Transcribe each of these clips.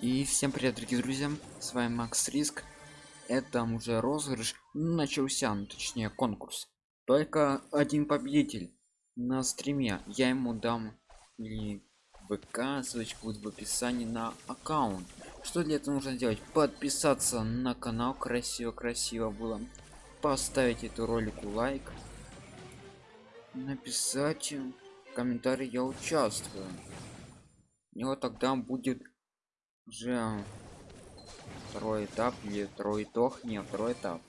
И всем привет, дорогие друзья! С вами Макс Риск. Это уже розыгрыш начался, ну, точнее конкурс. Только один победитель на стриме. Я ему дам и ВК, ссылочка будет в описании на аккаунт. Что для этого нужно сделать? Подписаться на канал, красиво-красиво было. Поставить эту ролику лайк. Написать комментарий я участвую. И вот тогда будет уже второй этап или второй итог. Не второй этап.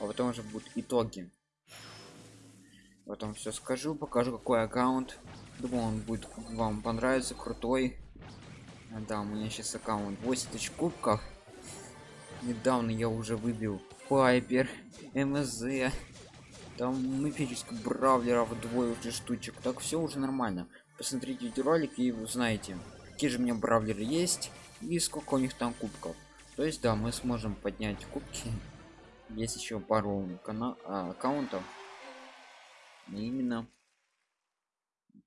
А потом уже будут итоги. Потом все скажу покажу какой аккаунт. Думаю он будет вам понравится крутой. Да у меня сейчас аккаунт 8 тысяч кубков недавно я уже выбил пайпер мз там мифических бравлеров двое уже штучек. Так все уже нормально. Посмотрите эти ролики и узнаете какие же у меня бравлеры есть и сколько у них там кубков. То есть да мы сможем поднять кубки. Есть еще пару канал а, аккаунтов. И именно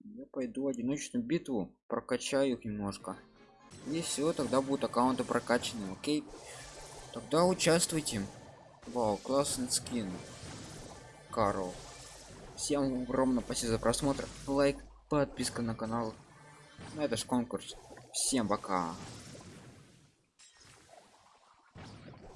я пойду одиночную битву прокачаю их немножко. И все тогда будут аккаунты прокачаны окей? Тогда участвуйте. Вау классный скин. Карл. Всем огромное спасибо за просмотр. Лайк подписка на канал Ну, это ж конкурс всем пока